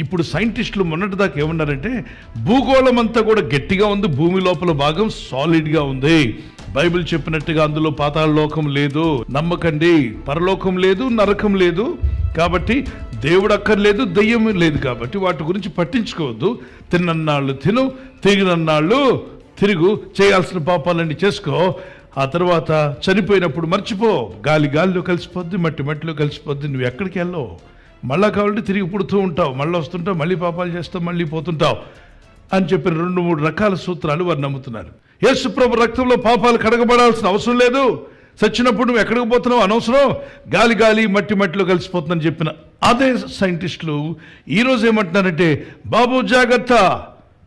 ఇప్పుడు సైంటిస్టులు మొన్నటిదాకా ఏమన్నారంటే భూగోళం అంతా కూడా గట్టిగా ఉంది భూమి లోపల భాగం సాలిడ్గా ఉంది. బైబిల్ చెప్పినట్టుగా అందులో పాతాళ లోకం లేదు. నమ్మకండి పరలోకం లేదు నరకం లేదు. కాబట్టి దేవుడు అక్కర్లేదు దెయ్యం లేదు కాబట్టి వాటి గురించి పట్టించుకోవద్దు. తిన్నన్నాళ్ళు తిను తిరిగినన్నాళ్ళు తిరుగు చేయాల్సిన పాపాలన్నీ చేసుకో. ఆ తర్వాత చనిపోయినప్పుడు మర్చిపో. గాలి గాలిలో కలిసిపోద్ది మట్టి మట్టిలో కలిసిపోద్ది. నువ్వు ఎక్కడికి వెళ్ళవు. మళ్ళా కావాలంటే తిరిగి పుడుతూ ఉంటావు. మళ్ళీ వస్తుంటావు మళ్ళీ పాపాలు చేస్తావు మళ్ళీ పోతుంటావు అని చెప్పిన రెండు మూడు రకాల సూత్రాలు వారు నమ్ముతున్నారు. యేసుప్రభు రక్తంలో పాపాలు కడగబడాల్సిన అవసరం లేదు. చచ్చినప్పుడు నువ్వు ఎక్కడికి పోతున్నావు? అనవసరం. గాలి గాలి మట్టి మట్టిలో కలిసిపోతుందని చెప్పిన అదే సైంటిస్టులు ఈరోజు ఏమంటున్నారంటే బాబు జాగ్రత్త.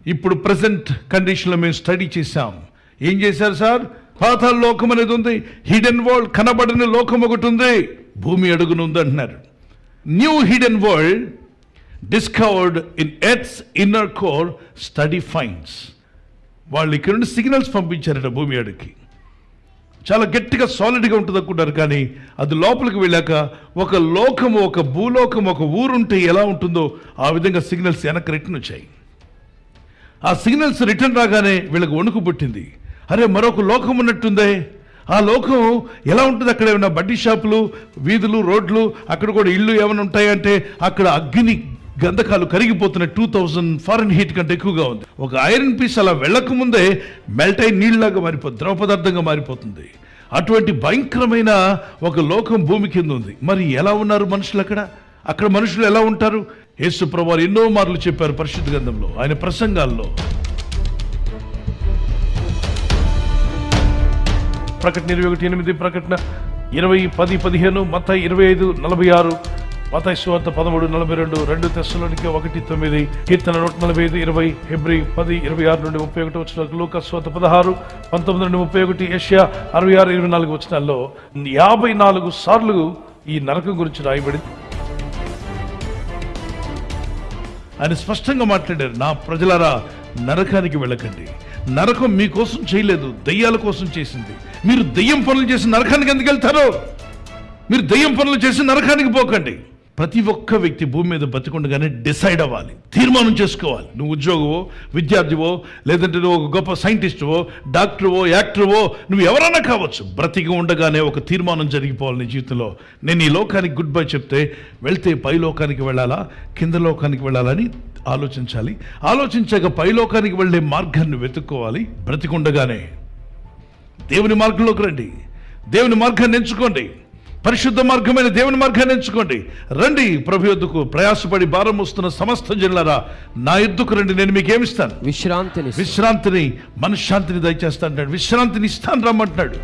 ఇప్పుడు ప్రజెంట్ కండిషన్లో మేము స్టడీ చేశాం. ఏం చేశారు సార్? పాతాల లోకం అనేది ఉంది. హిడెన్ వరల్డ్ కనబడని లోకం ఒకటి ఉంది. భూమి అడుగున ఉంది అంటున్నారు. New hidden world discovered in earth's inner core study finds వాళ్ళు ఇక్కడ నుండి సిగ్నల్స్ పంపించారట భూమి అడుగుకి చాలా గట్టిగా సాలిడ్గా ఉంటుంది అనుకుంటారు కానీ అది లోపలికి వెళ్ళాక ఒక లోకం ఒక భూలోకం ఒక ఊరుంటే ఎలా ఉంటుందో ఆ విధంగా సిగ్నల్స్ వెనక్కి రిటర్న్ వచ్చాయి. ఆ సిగ్నల్స్ రిటర్న్ రాగానే వీళ్ళకి వణుకు పుట్టింది. అరే మరొక లోకం ఉన్నట్టుందే. ఆ లోకం ఎలా ఉంటుంది? అక్కడ ఏమైనా బడ్డీ షాపులు వీధులు రోడ్లు అక్కడ కూడా ఇల్లు ఏమైనా ఉంటాయంటే అక్కడ అగ్ని గంధకాలు కరిగిపోతున్నాయి. టూ థౌజండ్ ఫారెన్ హీట్ కంటే ఎక్కువగా ఉంది. ఒక ఐరన్ పీస్ అలా వెళ్ళక ముందే మెల్ట్ అయి నీళ్ళలాగా మారిపోతుంది ద్రవ పదార్థంగా మారిపోతుంది. అటువంటి భయంకరమైన ఒక లోకం భూమి కింద ఉంది. మరి ఎలా ఉన్నారు మనుషులు అక్కడ? అక్కడ మనుషులు ఎలా ఉంటారు? యేసు ప్రభువారు ఎన్నో మార్లు చెప్పారు పరిశుద్ధ గ్రంథంలో ఆయన ప్రసంగాల్లో. ప్రకటన ఇరవై ఒకటి ఎనిమిది ప్రకటన ఇరవై పది పదిహేను మత ఇరవై ఐదు నలభై ఆరు మత సువార్త పదమూడు నలభై రెండు రెండు తెస్సులోనికి ఒకటి తొమ్మిది కీర్తన నూట నలభై ఐదు ఇరవై ఫిబ్రి పది ఇరవై ఆరు నుండి ముప్పై ఒకటి వచ్చిన లోక స్వాత పదహారు పంతొమ్మిది నుండి ముప్పై ఒకటి ఏషియా అరవై ఆరు ఇరవై నాలుగు వచ్చినాల్లో యాభై నాలుగు సార్లు ఈ నరకం గురించి రాయబడింది. ఆయన స్పష్టంగా మాట్లాడారు నా ప్రజలారా నరకానికి వెళ్ళకండి. నరకం మీకోసం చేయలేదు దయ్యాల కోసం చేసింది. మీరు దయ్యం పనులు చేసి నరకానికి ఎందుకు వెళ్తారో? మీరు దయ్యం పనులు చేసి నరకానికి పోకండి. ప్రతి ఒక్క వ్యక్తి భూమి మీద బతికుండగానే డిసైడ్ అవ్వాలి. తీర్మానం చేసుకోవాలి. నువ్వు ఉద్యోగవో విద్యార్థివో లేదంటే నువ్వు ఒక గొప్ప సైంటిస్టువో డాక్టర్వో యాక్టర్వో నువ్వు ఎవరైనా కావచ్చు. బ్రతికి ఉండగానే ఒక తీర్మానం జరిగిపోవాలి నీ జీవితంలో. నేను ఈ లోకానికి గుడ్ బై చెప్తే వెళ్తే పై లోకానికి వెళ్ళాలా కింద లోకానికి వెళ్ళాలని ఆలోచించాలి. ఆలోచించాక పై లోకానికి వెళ్ళే మార్గాన్ని వెతుక్కోవాలి. బ్రతికుండగానే దేవుని మార్గంలోకి రండి. దేవుని మార్గాన్ని ఎంచుకోండి. పరిశుద్ధ మార్గమైన దేవుని మార్గాన్ని ఎంచుకోండి. రండి ప్రభు యొద్దకు ప్రయాసపడి భారం వస్తున్న సమస్త జిల్లారా నా ఎద్దుకు రండి నేను మీకు ఏమిస్తాను? విశ్రాంతిని విశ్రాంతిని మనశ్శాంతిని దయచేస్తాను విశ్రాంతిని ఇస్తాను రమ్మంటున్నాడు.